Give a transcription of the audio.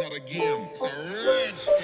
not a game, it's a rich.